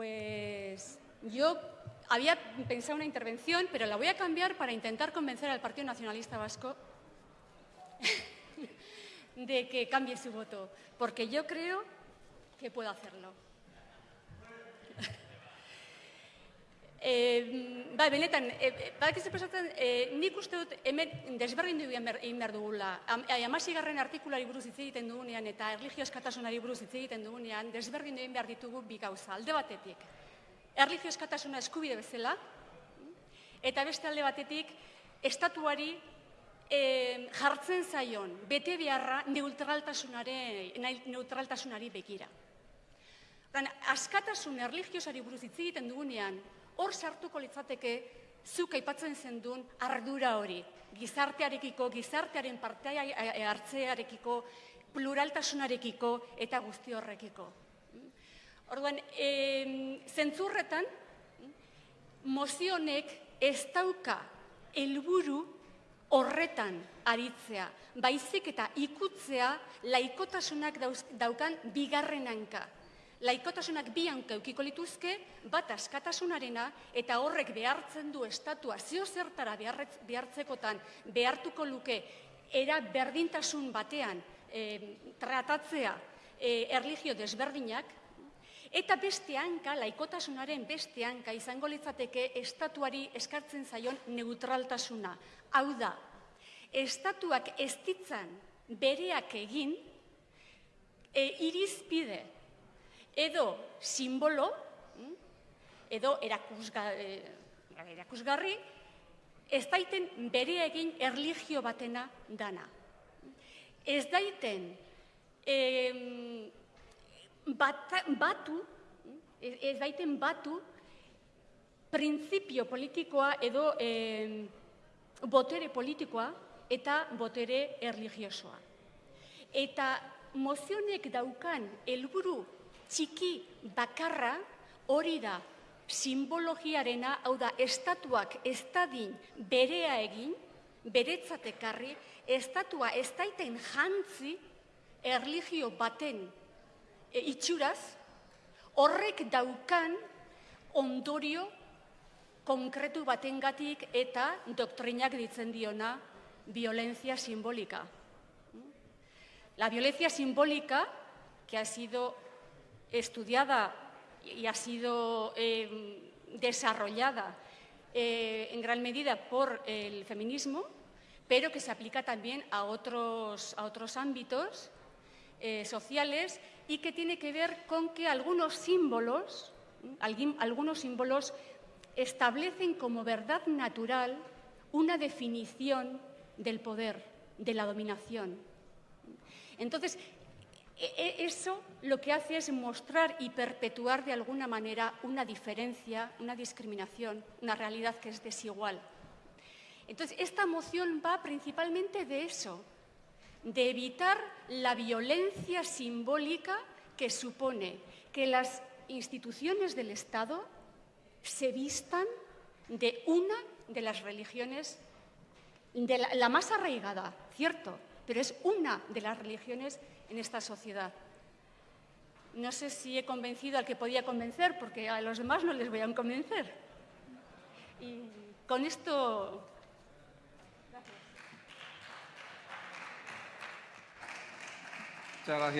Pues yo había pensado una intervención, pero la voy a cambiar para intentar convencer al Partido Nacionalista Vasco de que cambie su voto, porque yo creo que puedo hacerlo. E, bai, benetan, e, badakizu pasatzen, e, nik uste dut hemen desberdindu egin behar, dugula. Am, e, amasigarren artikulari buruz hitz egiten dugunean eta erlijio eskatasunari buruz hitz egiten dugunean, desberdindu egin behar ditugu bi gauza. Alde batetik, erlijio eskatasuna eskubide bezala, eta beste alde batetik, estatuari e, jartzen zaion, bete beharra neutraltasunare, neutraltasunari begira. Dan, askatasun erligiosari buruz hitz egiten dugunean, hor sartuko litzateke zuk aipatzen zendun ardura hori, gizartearekiko, gizartearen partea hartzearekiko, pluraltasunarekiko eta guzti horrekiko. Orduan, e, zentzurretan, mozionek ez dauka helburu horretan aritzea, baizik eta ikutzea laikotasunak daukan bigarren hanka laikotasunak bi hanka eukiko lituzke, bat askatasunarena eta horrek behartzen du estatua zio zertara behartzekotan behartuko luke era berdintasun batean tratatzea e, erligio desberdinak, eta beste hanka, laikotasunaren beste hanka izango litzateke estatuari eskartzen zaion neutraltasuna. Hau da, estatuak ez ditzan bereak egin, e, irizpide edo simbolo, mm, edo eh, erakusgarri, ez daiten bere egin erligio batena dana. Ez daiten batu, ez daiten batu, printzipio politikoa edo botere politikoa eta botere erligiosoa. Eta mozionek daukan helburu txiki bakarra hori da simbologiarena, hau da, estatuak ez dadin berea egin, beretzatekarri, estatua ez daiten jantzi erligio baten e, itxuraz, horrek daukan ondorio konkretu batengatik eta doktrinak ditzen diona violencia simbólica. La violencia simbólica, que ha sido estudiada y ha sido eh, desarrollada eh, en gran medida por el feminismo, pero que se aplica también a otros, a otros ámbitos eh, sociales y que tiene que ver con que algunos símbolos, algunos símbolos establecen como verdad natural una definición del poder, de la dominación. Entonces, eso lo que hace es mostrar y perpetuar de alguna manera una diferencia, una discriminación, una realidad que es desigual. Entonces, esta moción va principalmente de eso, de evitar la violencia simbólica que supone que las instituciones del Estado se vistan de una de las religiones, de la, la más arraigada, cierto, pero es una de las religiones en esta sociedad. No sé si he convencido al que podía convencer, porque a los demás no les voy a convencer. Y con esto... Muchas gracias.